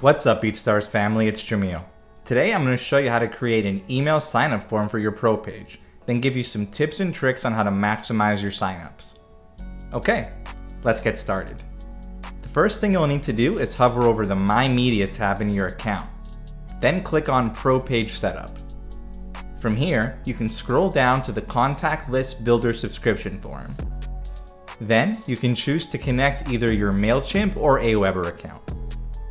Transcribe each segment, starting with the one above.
What's up BeatStars family, it's Jamil. Today I'm going to show you how to create an email signup form for your pro page, then give you some tips and tricks on how to maximize your signups. Okay, let's get started. The first thing you'll need to do is hover over the My Media tab in your account. Then click on Pro Page Setup. From here, you can scroll down to the Contact List Builder subscription form. Then, you can choose to connect either your MailChimp or Aweber account.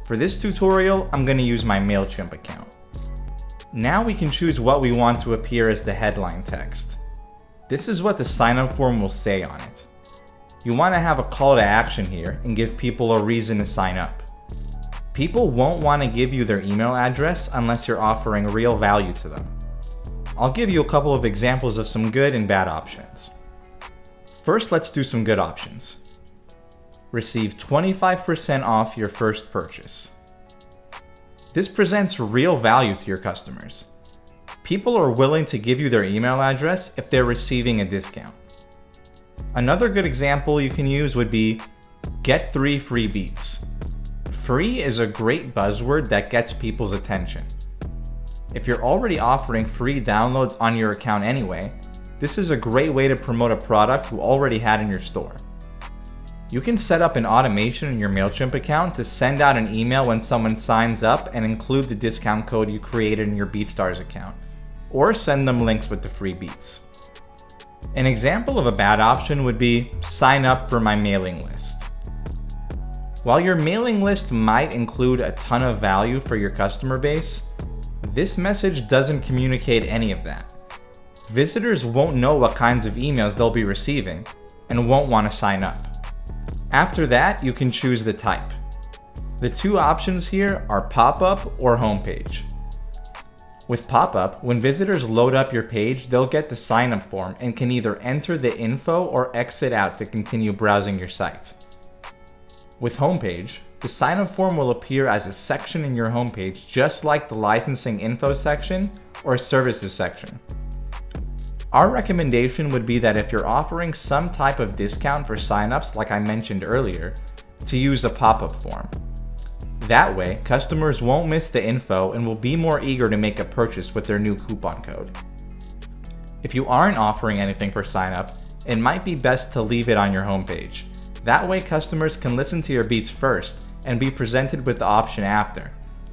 For this tutorial, I'm going to use my MailChimp account. Now we can choose what we want to appear as the headline text. This is what the sign-up form will say on it. You want to have a call to action here and give people a reason to sign up. People won't want to give you their email address unless you're offering real value to them. I'll give you a couple of examples of some good and bad options. First, let's do some good options receive 25% off your first purchase. This presents real value to your customers. People are willing to give you their email address if they're receiving a discount. Another good example you can use would be get three free beats. Free is a great buzzword that gets people's attention. If you're already offering free downloads on your account anyway, this is a great way to promote a product you already had in your store. You can set up an automation in your MailChimp account to send out an email when someone signs up and include the discount code you created in your BeatStars account, or send them links with the free beats. An example of a bad option would be sign up for my mailing list. While your mailing list might include a ton of value for your customer base, this message doesn't communicate any of that. Visitors won't know what kinds of emails they'll be receiving and won't want to sign up. After that, you can choose the type. The two options here are pop-up or homepage. With pop-up, when visitors load up your page, they'll get the sign-up form and can either enter the info or exit out to continue browsing your site. With homepage, the sign-up form will appear as a section in your homepage just like the licensing info section or services section. Our recommendation would be that if you're offering some type of discount for signups like I mentioned earlier, to use a pop-up form. That way, customers won't miss the info and will be more eager to make a purchase with their new coupon code. If you aren't offering anything for signup, it might be best to leave it on your homepage. That way customers can listen to your beats first and be presented with the option after.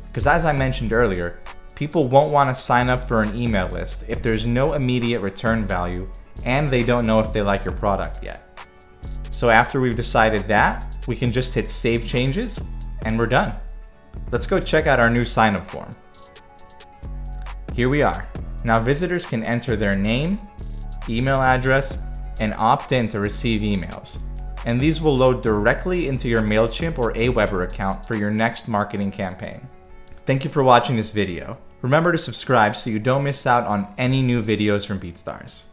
Because as I mentioned earlier, people won't want to sign up for an email list if there's no immediate return value and they don't know if they like your product yet. So after we've decided that, we can just hit save changes and we're done. Let's go check out our new sign up form. Here we are. Now visitors can enter their name, email address, and opt in to receive emails. And these will load directly into your MailChimp or Aweber account for your next marketing campaign. Thank you for watching this video. Remember to subscribe so you don't miss out on any new videos from BeatStars.